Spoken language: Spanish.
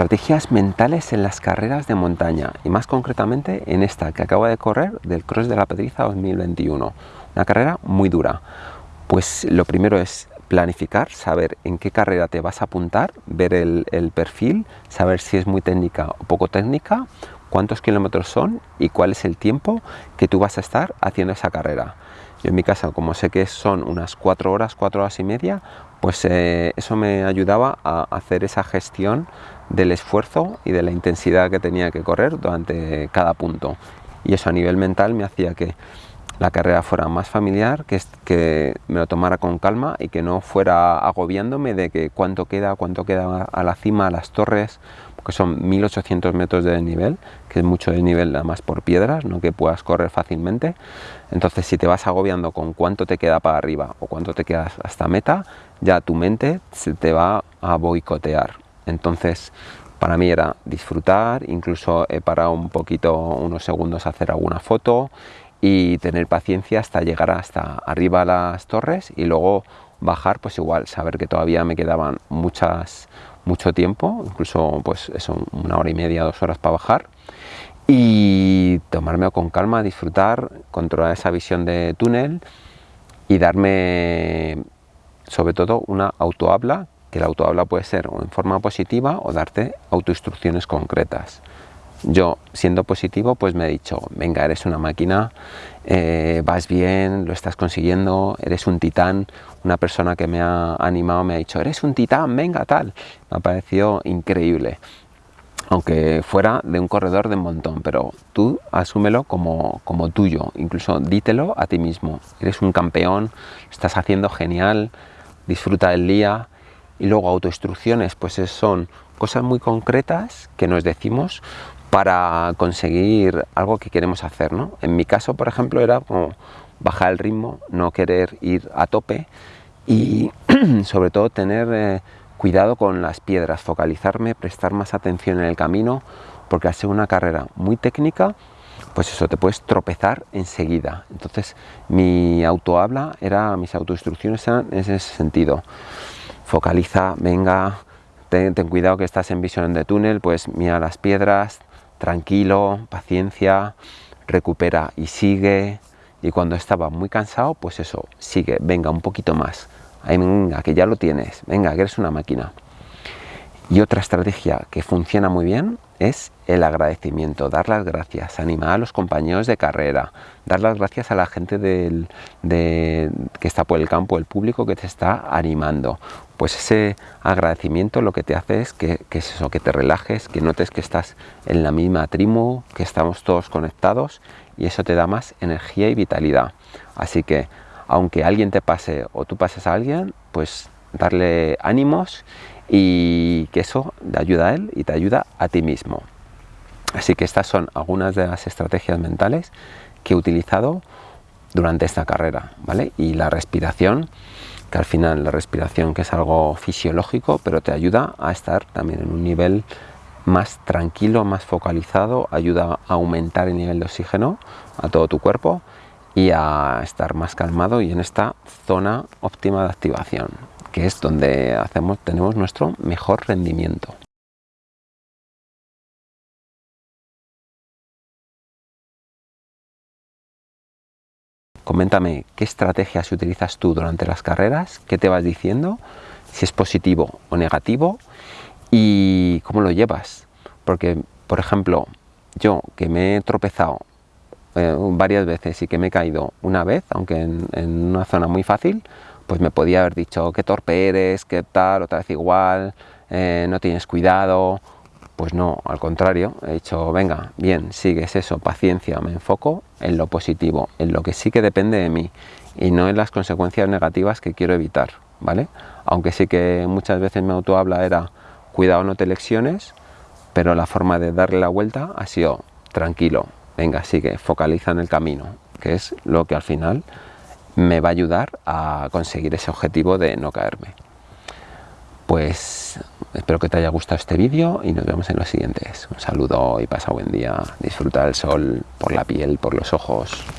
Estrategias mentales en las carreras de montaña y más concretamente en esta que acabo de correr del Cross de la Pedriza 2021. Una carrera muy dura. Pues lo primero es planificar, saber en qué carrera te vas a apuntar, ver el, el perfil, saber si es muy técnica o poco técnica, cuántos kilómetros son y cuál es el tiempo que tú vas a estar haciendo esa carrera. Yo en mi caso, como sé que son unas cuatro horas, cuatro horas y media, pues eh, eso me ayudaba a hacer esa gestión del esfuerzo y de la intensidad que tenía que correr durante cada punto. Y eso a nivel mental me hacía que la carrera fuera más familiar, que, que me lo tomara con calma y que no fuera agobiándome de que cuánto queda, cuánto queda a la cima, a las torres, porque son 1800 metros de desnivel, que es mucho desnivel nada más por piedras, no que puedas correr fácilmente. Entonces si te vas agobiando con cuánto te queda para arriba o cuánto te quedas hasta meta, ya tu mente se te va a boicotear. Entonces para mí era disfrutar, incluso he parado un poquito, unos segundos a hacer alguna foto y tener paciencia hasta llegar hasta arriba a las torres y luego bajar pues igual, saber que todavía me quedaban muchas, mucho tiempo, incluso pues eso, una hora y media, dos horas para bajar y tomármelo con calma, disfrutar, controlar esa visión de túnel y darme sobre todo una autohabla, que la autohabla puede ser o en forma positiva o darte autoinstrucciones concretas yo siendo positivo pues me he dicho venga eres una máquina eh, vas bien lo estás consiguiendo eres un titán una persona que me ha animado me ha dicho eres un titán venga tal me ha parecido increíble. Aunque fuera de un corredor de un montón pero tú asúmelo como, como tuyo. Incluso dítelo a ti mismo. Eres un campeón estás haciendo genial disfruta del día. Y luego autoinstrucciones pues son cosas muy concretas que nos decimos para conseguir algo que queremos hacer. ¿no? En mi caso, por ejemplo, era como bajar el ritmo, no querer ir a tope y sobre todo tener eh, cuidado con las piedras, focalizarme, prestar más atención en el camino, porque al ser una carrera muy técnica, pues eso, te puedes tropezar enseguida. Entonces mi autohabla era, mis autoinstrucciones eran en ese sentido. Focaliza, venga, ten, ten, cuidado que estás en visión de túnel, pues mira las piedras, tranquilo, paciencia, recupera y sigue. Y cuando estaba muy cansado, pues eso, sigue, venga, un poquito más. venga, que ya lo tienes, venga, que eres una máquina. Y otra estrategia que funciona muy bien es el agradecimiento, dar las gracias, animar a los compañeros de carrera, dar las gracias a la gente del, que está por el campo, el público que te está animando. Pues ese agradecimiento lo que te hace es que, es eso, que te relajes, que notes que estás en la misma tribu, que estamos todos conectados y eso te da más energía y vitalidad. Así que aunque alguien te pase o tú pases a alguien, pues darle ánimos y que eso te ayuda a él y te ayuda a ti mismo. Así que estas son algunas de las estrategias mentales que he utilizado durante esta carrera, ¿vale? Y la respiración, que al final la respiración que es algo fisiológico, pero te ayuda a estar también en un nivel más tranquilo, más focalizado, ayuda a aumentar el nivel de oxígeno a todo tu cuerpo y a estar más calmado y en esta zona óptima de activación que es donde hacemos, tenemos nuestro mejor rendimiento. Coméntame qué estrategias utilizas tú durante las carreras, qué te vas diciendo, si es positivo o negativo y cómo lo llevas. Porque, por ejemplo, yo que me he tropezado eh, varias veces y que me he caído una vez, aunque en una zona muy fácil, pues me podía haber dicho qué torpe eres, qué tal, otra vez igual, eh, no tienes cuidado. Pues no, al contrario, he dicho, venga, bien, sigues eso, paciencia, me enfoco en lo positivo, en lo que sí que depende de mí y no en las consecuencias negativas que quiero evitar, ¿vale? Aunque sí que muchas veces mi autohabla era, cuidado, no te lecciones, pero la forma de darle la vuelta ha sido, tranquilo, venga, sigue, focaliza en el camino, que es lo que al final me va a ayudar a conseguir ese objetivo de no caerme. Pues espero que te haya gustado este vídeo y nos vemos en los siguientes. Un saludo y pasa buen día. Disfruta del sol por la piel, por los ojos.